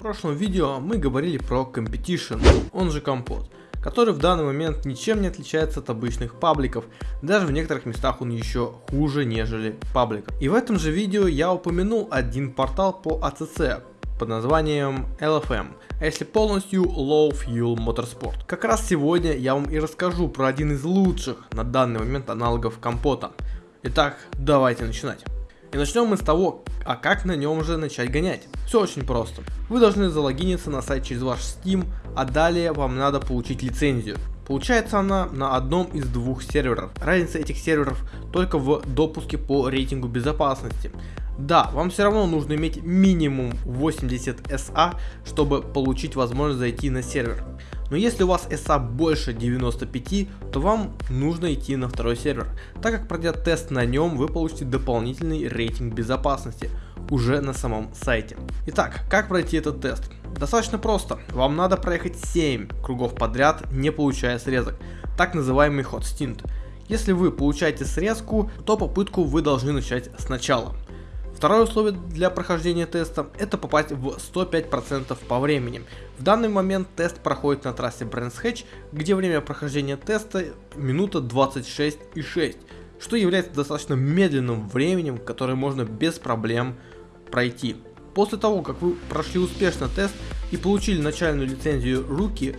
В прошлом видео мы говорили про Competition, он же компот, который в данный момент ничем не отличается от обычных пабликов, даже в некоторых местах он еще хуже, нежели пабликов. И в этом же видео я упомянул один портал по ACC под названием LFM, а если полностью Low Fuel Motorsport. Как раз сегодня я вам и расскажу про один из лучших на данный момент аналогов компота. Итак, давайте начинать. И начнем мы с того, а как на нем же начать гонять. Все очень просто. Вы должны залогиниться на сайт через ваш Steam, а далее вам надо получить лицензию. Получается она на одном из двух серверов. Разница этих серверов только в допуске по рейтингу безопасности. Да, вам все равно нужно иметь минимум 80 SA, чтобы получить возможность зайти на сервер. Но если у вас SA больше 95, то вам нужно идти на второй сервер, так как пройдя тест на нем, вы получите дополнительный рейтинг безопасности уже на самом сайте. Итак, как пройти этот тест? Достаточно просто, вам надо проехать 7 кругов подряд, не получая срезок, так называемый hot stint. Если вы получаете срезку, то попытку вы должны начать сначала. Второе условие для прохождения теста это попасть в 105% по времени. В данный момент тест проходит на трассе Brands Hatch, где время прохождения теста минута 26,6, что является достаточно медленным временем, которое можно без проблем пройти. После того, как вы прошли успешно тест и получили начальную лицензию руки,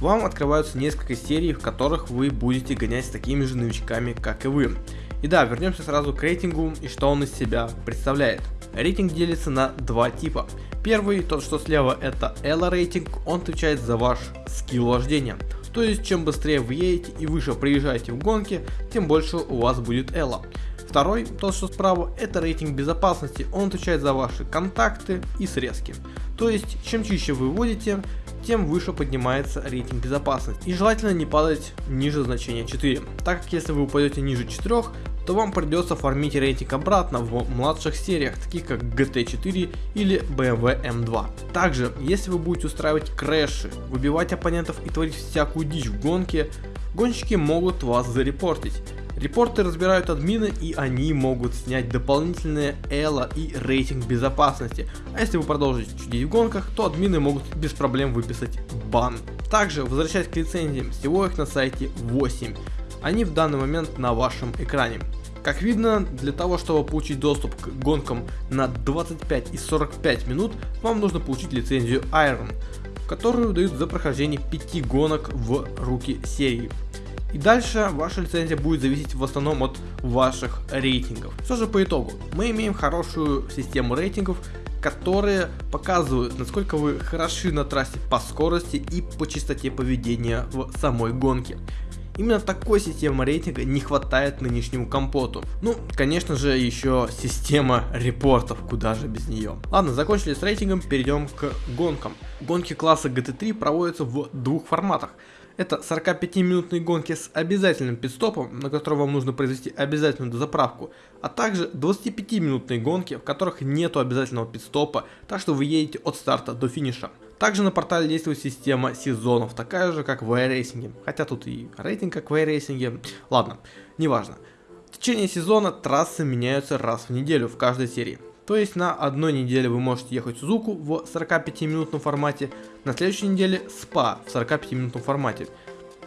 вам открываются несколько серий, в которых вы будете гонять с такими же новичками, как и вы. И да, вернемся сразу к рейтингу и что он из себя представляет. Рейтинг делится на два типа. Первый, тот что слева это Elo рейтинг, он отвечает за ваш скилл вождения. То есть чем быстрее вы едете и выше приезжаете в гонке, тем больше у вас будет Elo. Второй, тот что справа, это рейтинг безопасности, он отвечает за ваши контакты и срезки. То есть чем чище вы водите, тем выше поднимается рейтинг безопасности. И желательно не падать ниже значения 4, так как если вы упадете ниже 4, то вам придется фармить рейтинг обратно в младших сериях, таких как GT4 или BMW M2. Также, если вы будете устраивать крэши, выбивать оппонентов и творить всякую дичь в гонке, гонщики могут вас зарепортить. Репорты разбирают админы и они могут снять дополнительные эло и рейтинг безопасности. А если вы продолжите чудить в гонках, то админы могут без проблем выписать бан. Также, возвращаясь к лицензиям, всего их на сайте 8. Они в данный момент на вашем экране. Как видно, для того, чтобы получить доступ к гонкам на 25 и 45 минут, вам нужно получить лицензию Iron, которую дают за прохождение 5 гонок в руки серии. И дальше ваша лицензия будет зависеть в основном от ваших рейтингов. Что же по итогу? Мы имеем хорошую систему рейтингов, которые показывают, насколько вы хороши на трассе по скорости и по частоте поведения в самой гонке. Именно такой системы рейтинга не хватает нынешнему компоту. Ну, конечно же, еще система репортов, куда же без нее. Ладно, закончили с рейтингом, перейдем к гонкам. Гонки класса GT3 проводятся в двух форматах. Это 45-минутные гонки с обязательным пидстопом, на который вам нужно произвести обязательную дозаправку, а также 25-минутные гонки, в которых нету обязательного пидстопа, так что вы едете от старта до финиша. Также на портале действует система сезонов, такая же как в iRacing, хотя тут и рейтинг как в iRacing, ладно, неважно. В течение сезона трассы меняются раз в неделю в каждой серии. То есть на одной неделе вы можете ехать Сузуку в 45 минутном формате, на следующей неделе СПА в 45 минутном формате.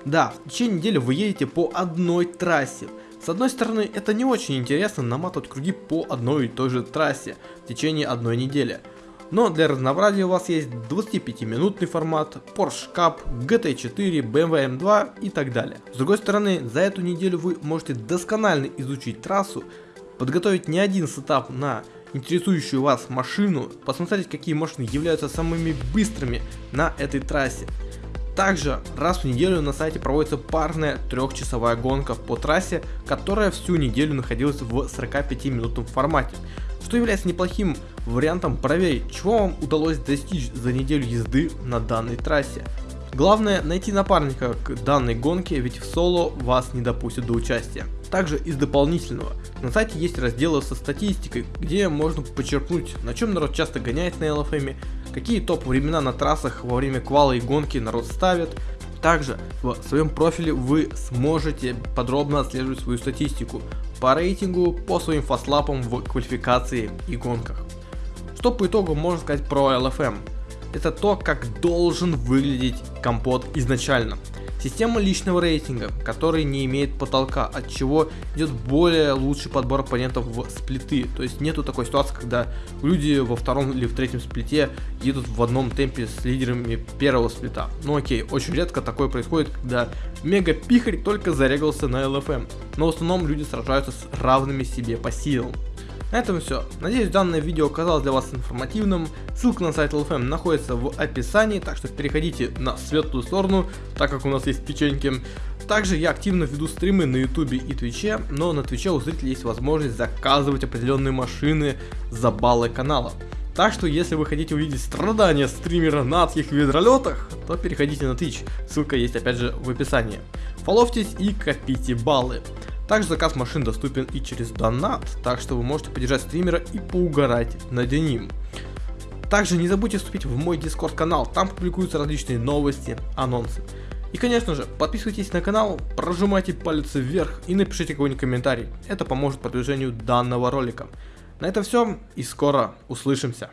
Да, в течение недели вы едете по одной трассе. С одной стороны, это не очень интересно наматывать круги по одной и той же трассе в течение одной недели. Но для разнообразия у вас есть 25-минутный формат, Porsche Cup, GT4, BMW M2 и так далее. С другой стороны, за эту неделю вы можете досконально изучить трассу, подготовить не один сетап на интересующую вас машину, посмотреть какие машины являются самыми быстрыми на этой трассе. Также раз в неделю на сайте проводится парная трехчасовая гонка по трассе, которая всю неделю находилась в 45 минутном формате, что является неплохим вариантом проверить, чего вам удалось достичь за неделю езды на данной трассе. Главное найти напарника к данной гонке, ведь в соло вас не допустят до участия. Также из дополнительного, на сайте есть разделы со статистикой, где можно почерпнуть, на чем народ часто гоняет на LFM, какие топ времена на трассах во время квала и гонки народ ставит. Также в своем профиле вы сможете подробно отслеживать свою статистику по рейтингу, по своим фастлапам в квалификации и гонках. Что по итогу можно сказать про LFM? Это то, как должен выглядеть компот изначально. Система личного рейтинга, который не имеет потолка, от чего идет более лучший подбор оппонентов в сплиты. То есть нету такой ситуации, когда люди во втором или в третьем сплите едут в одном темпе с лидерами первого сплита. Ну окей, очень редко такое происходит, когда мега пихарь только зарегался на LFM. Но в основном люди сражаются с равными себе по силам. На этом все. Надеюсь данное видео оказалось для вас информативным. Ссылка на сайт LFM находится в описании, так что переходите на светлую сторону, так как у нас есть печеньки. Также я активно веду стримы на ютубе и твиче, но на твиче у зрителей есть возможность заказывать определенные машины за баллы канала. Так что, если вы хотите увидеть страдания стримера на адских ведролетах, то переходите на Twitch, ссылка есть опять же в описании. Фоловьтесь и копите баллы. Также заказ машин доступен и через донат, так что вы можете поддержать стримера и поугарать над ним. Также не забудьте вступить в мой дискорд канал, там публикуются различные новости, анонсы. И конечно же, подписывайтесь на канал, прожимайте палец вверх и напишите какой-нибудь комментарий, это поможет продвижению данного ролика. На этом все и скоро услышимся.